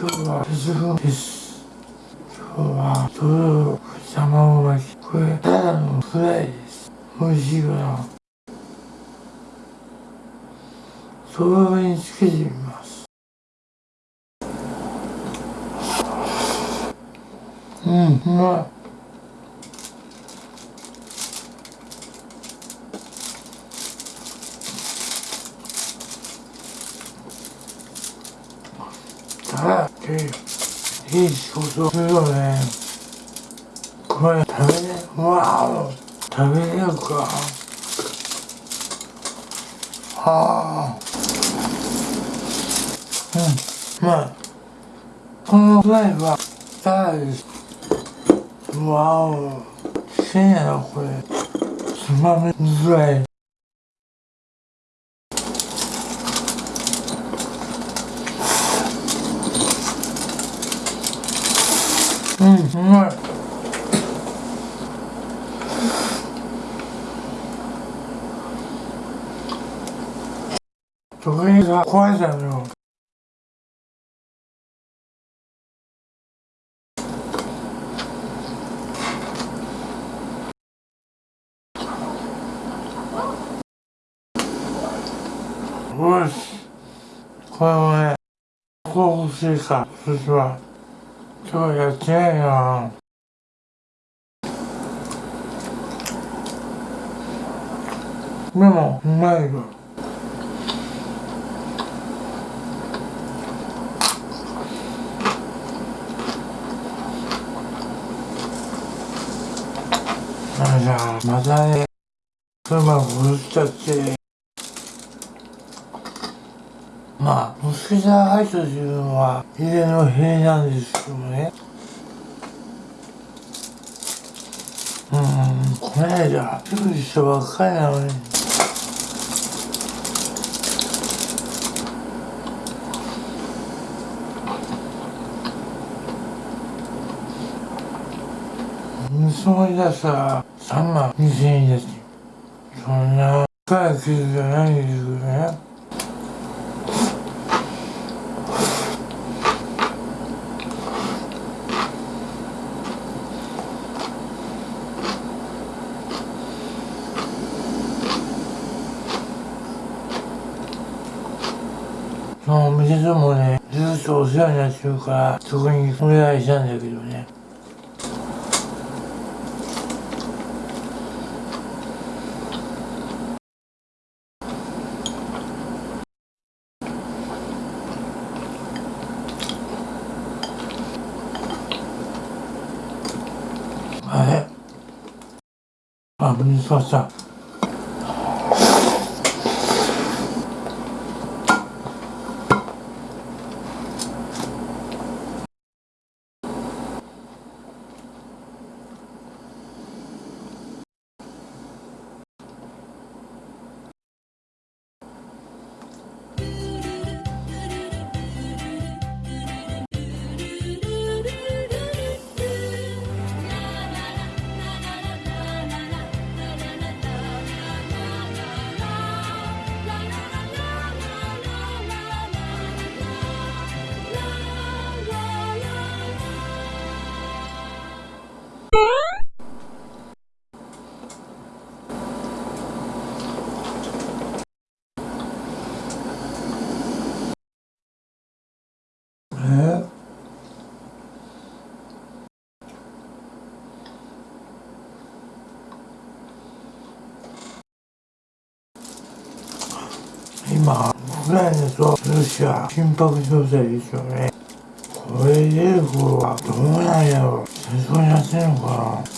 今日は鉄分です今日はとろろ卵巻きこれただのフライです美味しいかなそば上につけてみますうんうまいあいいいい仕事するよねこれ食べれわお食べれるか。ああうんまあこのフライはただですわおきれいなこれつまみづらいうん。うまい時計が壊れたのよよしこれをねこう欲しいかそしては今日やってないなでもうまいよあじゃあまたね妻殺しちゃって。まあ、モスキタハイトというのは家の塀なんですけどね。うん、この間、すぐしたばっかりなのに。盗み出したら3万2000円です。そんな、深い傷じゃないですよね。そのお店でもね、ずっとお世話になってるから、そこにお願いしたんだけどね。あれ？あ、水かした。今、ウクライナとロシア緊迫状態ですよね。これでる頃はどうなんやろ戦争になってんのかな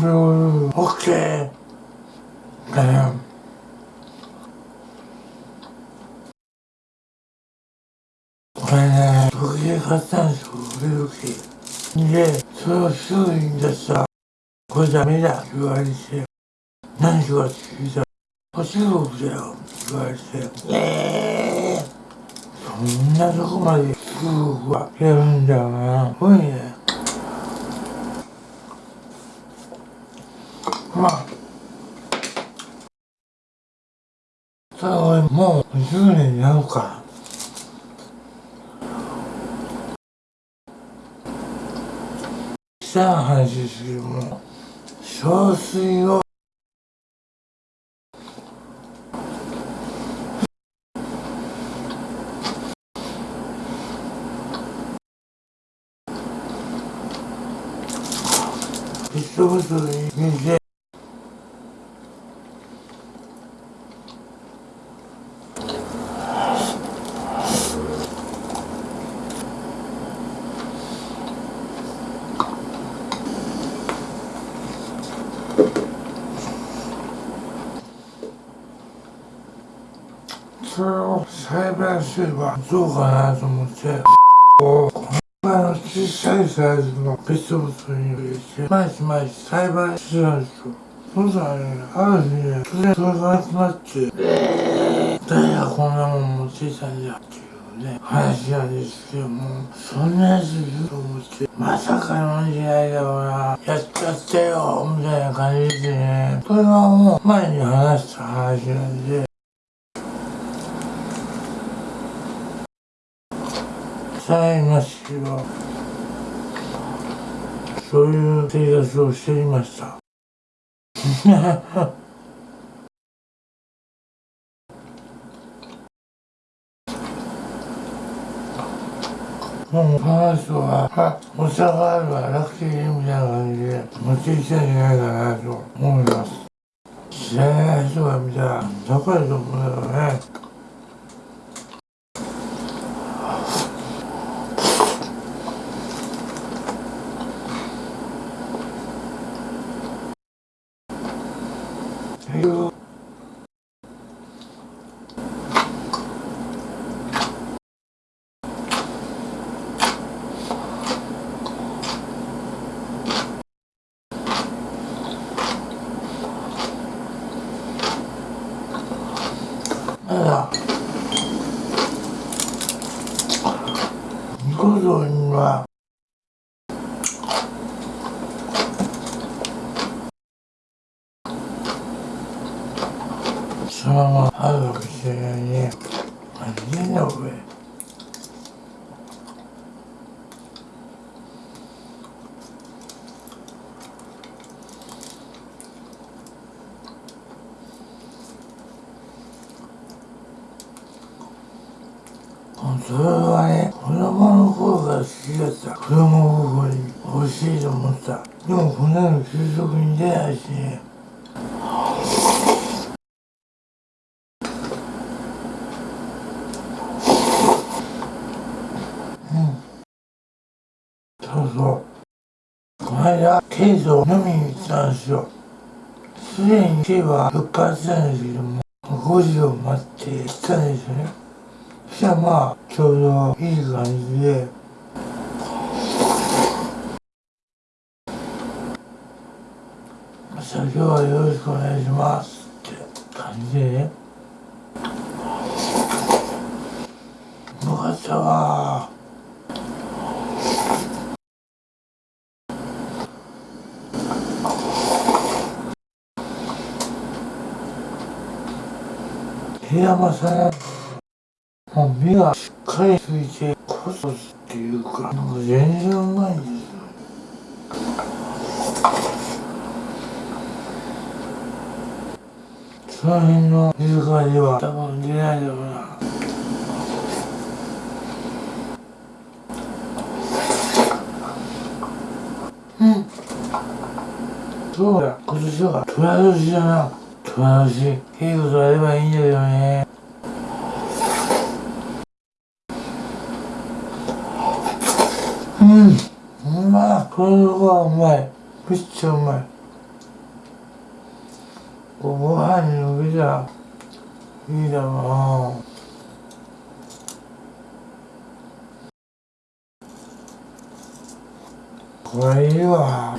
3秒 OK だよこれね時計買ったんですよ腕時計でそれをすぐに出したらこれダメだ言われて何しようって聞いたら中国だよ言われてええー、そんなとこまで中国はやるんだよなすごいねまあ。ただ俺もう10年になるから。した話ですけども小水を。ペットボトルに入れてそれを栽培すればどうかなと思って。この小さいサイズのペットボトルに入れて毎日毎日栽培してたんですよ。そしたらねある日ね突然それがなくなってえー、誰がこんなもん持っていたんだっていうね話なんですけどもそんなやついると思ってまさかのんじゃないだろうなやっちゃったよみたいな感じでね。それはもう前に話した話なんで。さいますけどそういう生活をしていました もうこの人は、お茶があるわ、楽天みたいな感じで持ってきたんじゃないかなと思います。知らない人が見たら、高いと思うよね。ただニコ動にはそのままあるかもしれないね何でんだこれそれはね子供の頃から好きだった子供心に欲しいと思った。でもこんなの給食に出ないしね。そうそう。この間ケイスを飲みに行ったんですよ。すでにケイは復活したんですけども5時を待って行ったんですよね。したらまあちょうどいい感じでじゃあ今日はよろしくお願いしますって感じでね。よかったわ部屋間さんもう目がしっかりついてコソっていうかなん。か全然うまいんですその辺の水かでは多分出ない。だろうなうんそうだ今年は虎年だな虎年いいことあればいいんだよね。うん。うまいこれはうまい。めっちゃうまい。ご飯にのびたらいいだろう。なこれいいわ。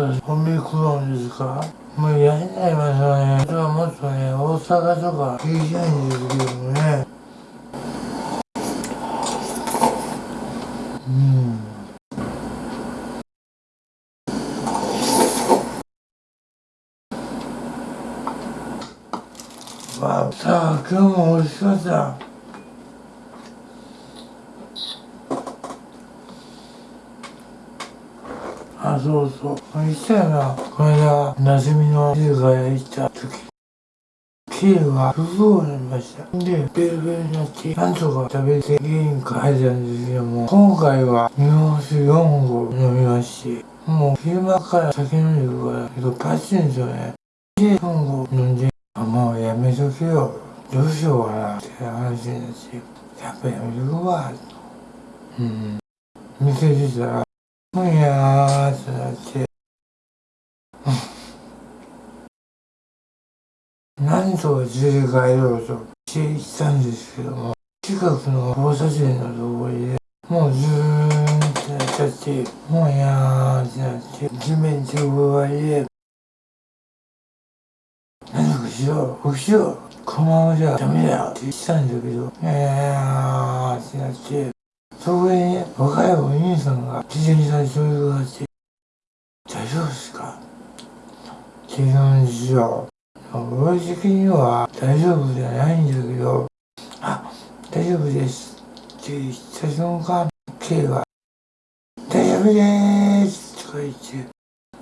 そうコンビニ食うんですかもうやんないますよね。それはもっとね、大阪とか聞いたいんですけどもね。うん。わあ、さあ、今日も美味しかった。あ、そうそう。言ったよな。この間、夏みの静か屋行った時。キーが不幸になりました。で、ベルベルになって、なんとか食べて家に帰ったんですけども、今回は日本酒4合飲みまして、もう昼間から酒飲んでるから、けどパチンですよね。で、4合飲んで、あ、もうやめとけよ。どうしようかなって話になって、やっぱやめとくわ。うん。店出たら、いやーってなって、何とか連れて帰ろうとして行ったんですけども、近くの交差点のところで、もうズーンってなっちゃって、もういやーってなって、地面直売で、何とかしろ、起きろ、このままじゃダメだよって言ってたんだけど、いやーってなって、そこにね、若いお兄さんが自転車にそういうがあって、大丈夫ですか？って言うんですよ。俺的には大丈夫じゃないんだけど、あ、大丈夫ですって言った瞬間、K が、大丈夫でーすとか言って、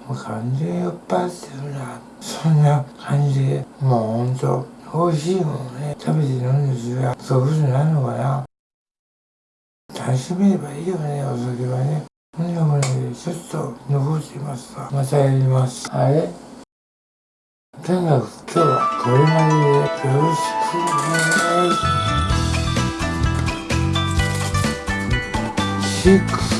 もう完全に酔っ払ってるな。そんな感じで、もうほんと、美味しいものね、食べて飲んですが、そういうことになるのかな？楽しめればいいよね、お酒はね。そんなもね、ちょっと残してますが、またやります。あれとにかく今日はこれまででよろしくお願いします。